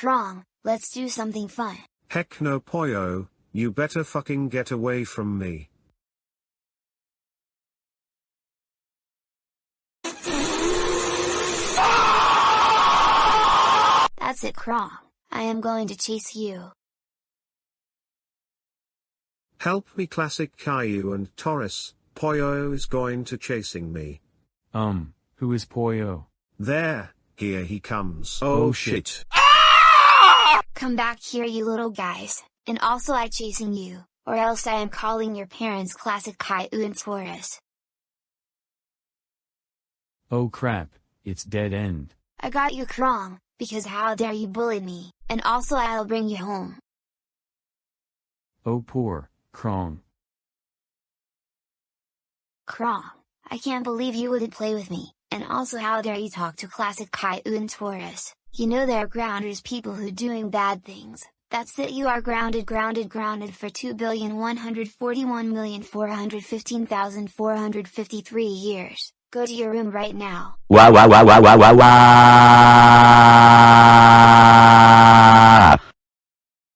Krong, let's do something fun. Heck no Poyo, you better fucking get away from me. That's it Krong, I am going to chase you. Help me classic Caillou and Taurus, Poyo is going to chasing me. Um, who is Poyo? There, here he comes. Oh, shit. Come back here you little guys, and also I chasing you, or else I am calling your parents classic Caillou and Taurus. Oh crap, it's dead end. I got you Krong, because how dare you bully me, and also I'll bring you home. Oh poor, Krong. Krong, I can't believe you wouldn't play with me, and also how dare you talk to classic and Taurus, you know they're grounders people who doing bad things, that's it you are grounded grounded grounded for 2,141,415,453 years, go to your room right now. Wow wow wow wow wow wow wow